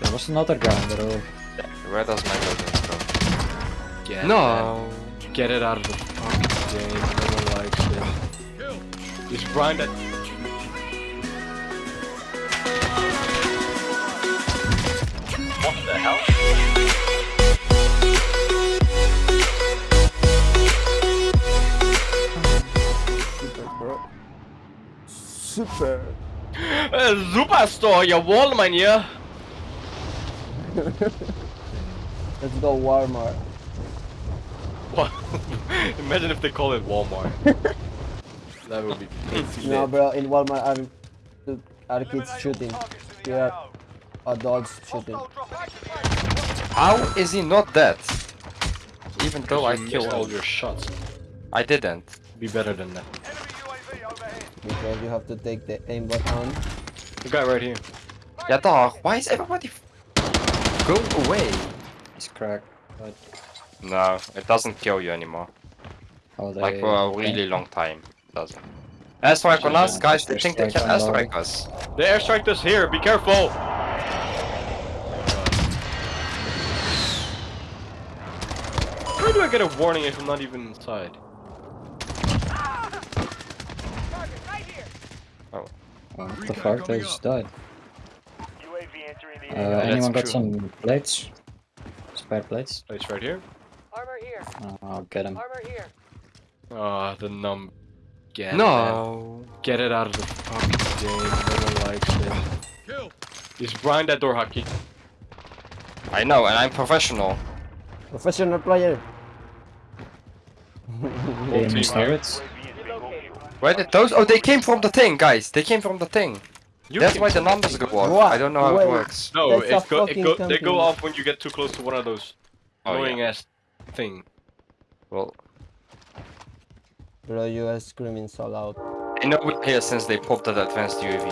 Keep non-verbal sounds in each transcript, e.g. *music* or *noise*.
There was another guy on the roof. Where does my building go? Get No. It. Get it out of the fucking game. No one likes it. Just grind it. What the hell? Super, bro. Super. *gasps* Uh, Superstore, jawohl, mein hier. *laughs* Let's go Walmart. What? *laughs* Imagine if they call it Walmart. *laughs* that would be pretty No, bro. In Walmart, are are kids shooting? Yeah, adults shooting. How is he not dead? Even though I killed all your shots. I didn't. Be better than that. Because you have to take the aimbot on. The guy right here. Yeah, dog. Why is everybody f- go away? It's cracked. But No, it doesn't kill you anymore. how they... Like for a really long time. It doesn't. Airstrike on us, guys. They think they can airstrike us. They airstriked us here. Be careful. Why do I get a warning if I'm not even inside? Oh, what the fuck? They just died. UAV Uh, anyone got true. some plates? Spare plates? It's right here. Armor here. Uh, I'll get them. Armor here. Ah, the num. Get it. No. Get it out of the fucking game. No one likes it. Just grind that door, Haki. I know, and I'm professional. Professional player. Aim team turrets. UAV is bingo fuel. Where did those? Oh, they came from the thing, guys. They came from the thing. You That's why the numbers go off. What? I don't know how Wait. it works. No, That's a it go, it fucking go, they go company. off when you get too close to one of those Oh, annoying yeah. ass thing. Well, Bro, you are screaming so loud. I know we're here since they popped that advanced UAV.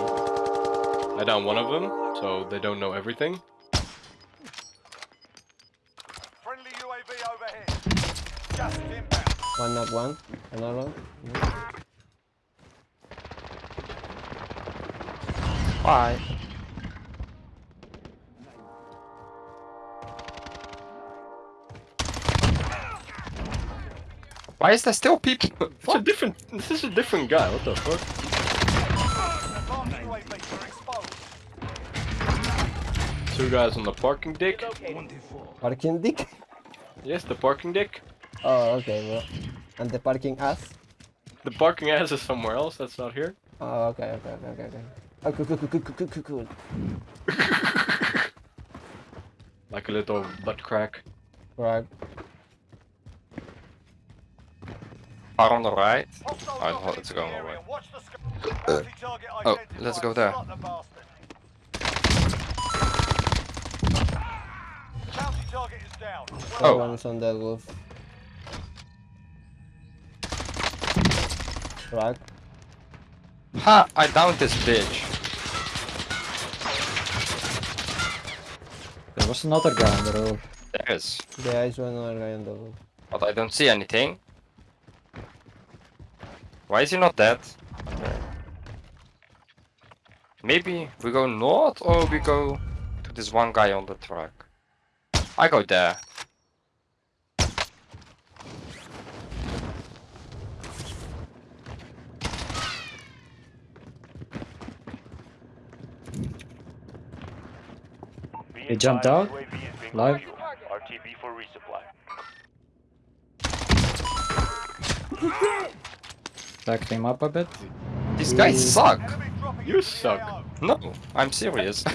I down one of them, so they don't know everything. Friendly UAV overhead. Just inbound. One knock one. Another one. Bye. Why Why is there still people? *laughs* It's a different. This is a different guy. What the fuck? Advanced UAV are exposed. Two guys on the parking deck. Parking dick. Yes, the parking deck. Oh, okay, bro. And the parking ass. The parking ass is somewhere else. That's not here. Oh, okay, okay, okay, okay, okay. Oh, cool, cool, cool, cool, cool, cool, cool. Like a little butt crack. Right. Are on the right. Hostile Oh, dropping let's into go the way. Watch the sky. Uh, Bounty Oh, let's go there. Slot the bastard. Bounty target is down. Oh. oh. One's on the roof. Right. Ha! I downed this bitch. There was another guy on the roof. There is. There is one other guy on the roof. But I don't see anything. Why is he not dead? Maybe we go north or we go to this one guy on the truck. I go there. He jumped out? UAV is bingo Live? fuel. RTB for resupply. Backed him up a bit. These guys suck. You suck. No, I'm serious. *laughs*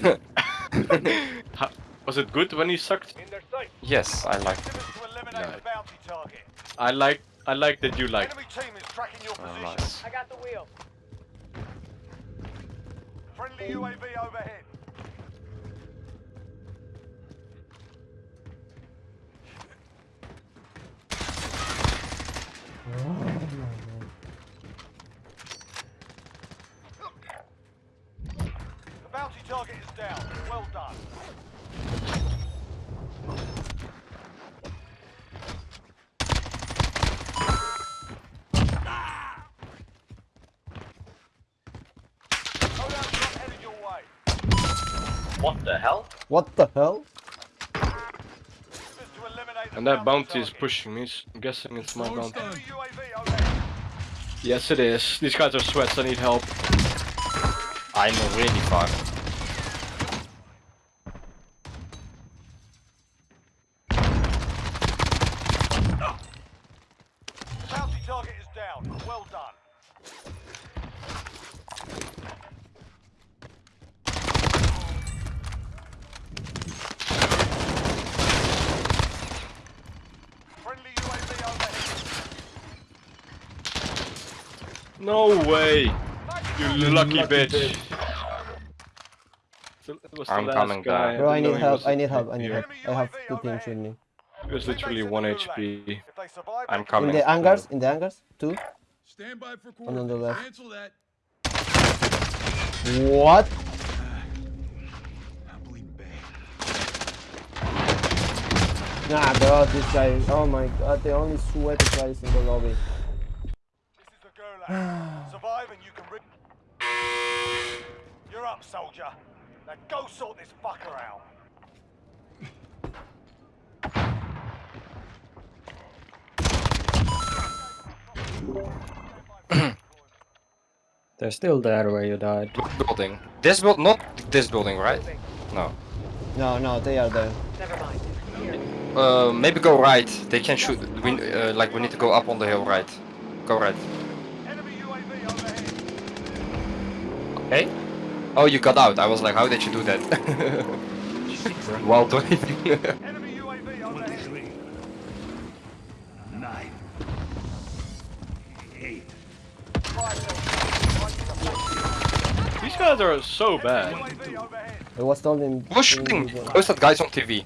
Was it good when you sucked? In their sight. yes, I like. Activists No. the bounty target. I like. I like that you like. Enemy team is tracking your Oh, nice. I got the wheel. Friendly UAV overhead. The bounty target is down. Well done. Loadout drop headed your way. What the hell? What the hell? This is to eliminate the And that bounty is pushing me. I'm guessing it's my bounty. Enemy UAV overhead. Yes, it is. These guys are sweats. I need help. I'm really far. Bounty target is down. Well done. Friendly UAV overhead. No way! You lucky bitch. So it I'm coming guy. down. Bro, I didn't need help. I need help. I need help. I have two teams with me. It was literally 1 HP. If they survive, I'm coming. In the hangars. In the hangars. Two. Stand by for And on the left. Cancel that. What? I'm bleeding bad. Nah, bro. This guy. Oh my god. The only sweaty guys in the lobby. This is the Gulag. Survive and you can re- You're up, soldier. Now go sort this fucker out. *coughs* They're still there where you died. Building. This build, not this building, right? No. No, no. They are there. Never mind. Uh, maybe go right. They can shoot. We uh, like we need to go up on the hill, right? Go right. Enemy UAV overhead. Okay. Oh, you got out. I was like, how did you do that? *laughs* While waiting. Enemy UAV overhead. Nine. Eight. These guys are so bad. UAV. It was told in. Who's shooting? Who's that guys on TV?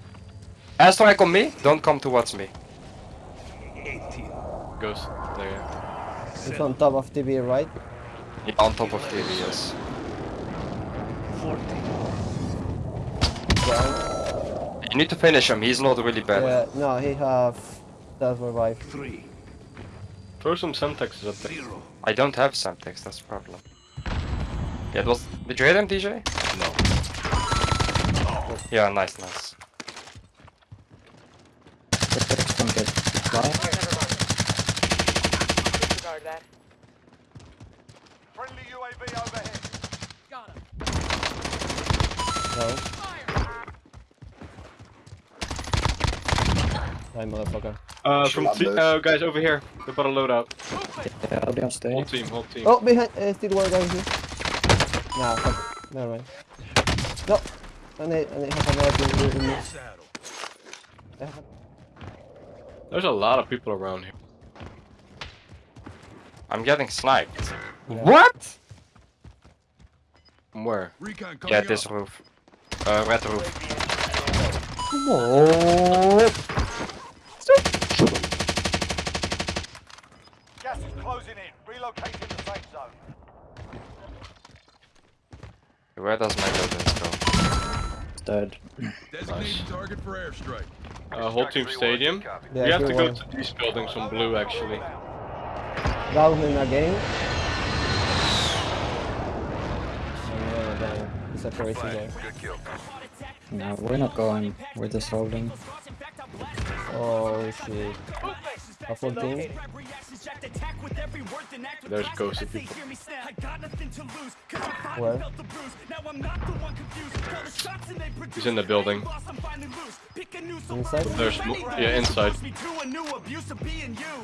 Airstrike on me. Don't come towards me. Eighteen. Ghost. There. It's on top of TV, right? Yeah, on top of TV, yes. Fourteen. Yeah. You need to finish him. He's not really bad. Yeah. No, he have. Self revive. Three. Throw some Semtexes up there. Zero. I don't have Semtex. That's the problem. Yeah, it was. Did you hit him, DJ? No. Yeah, nice, nice. Don't get fly. Disregard that. Friendly UAV overhead. No. Die, motherfucker. Uh, from uh, guys over here. They bought a loadout. Yeah, I'll be on Whole team, whole team. Oh, behind. Uh, still one guy here. Nah, fuck. Never mind. No. I need. I need have another team with me. Have- There's a lot of people around here. I'm getting sniped. Yeah. What? Where? Recon coming Yeah, up. this roof. Uh, red roof. Come on. Gas is closing in. Relocating the safe zone. Where does my loaders go? It's dead. Designated target for airstrike. Uh, whole team stadium. Yeah, we have to go everyone. to these buildings on blue actually. Government again. Oh, damn. It's a crazy guy. No, we're not going. We're just holding. Oh shit. A full team? There's ghosted people. Where? He's in the building. Inside? There's yeah inside.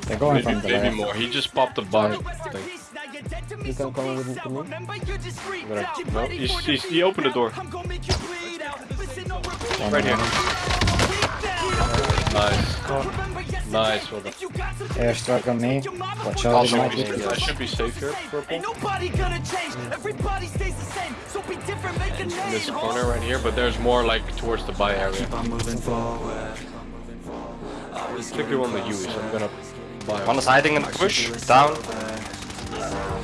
They're going from Maybe, the maybe more. He just popped a bomb. Thing. You can come with to me? I'm gonna, no, he's, he's, he opened the door. One Right here. more. Nice. Nice. Well done. Airstrike on me. Watch out, I'll it show might you. be. I should be safe here. Purple. Ain't nobody gonna change. Everybody stays the same. So be different, make a In name. this corner right here, but there's more like towards the buy area. Particularly one with Huey, so I'm gonna buy. One is hiding in the bush. Down.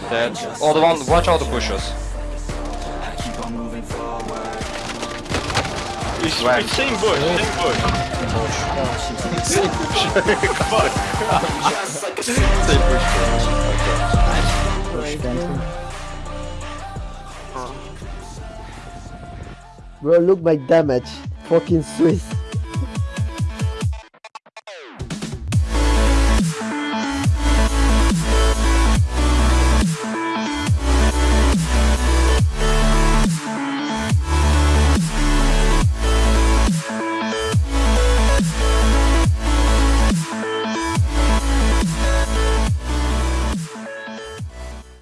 Dead. Oh, the one. Watch out the bushes. He's, Right. he's same bush, same bush. Fuck. same bush. Push cancel. Bro, look my damage. Fucking Swiss.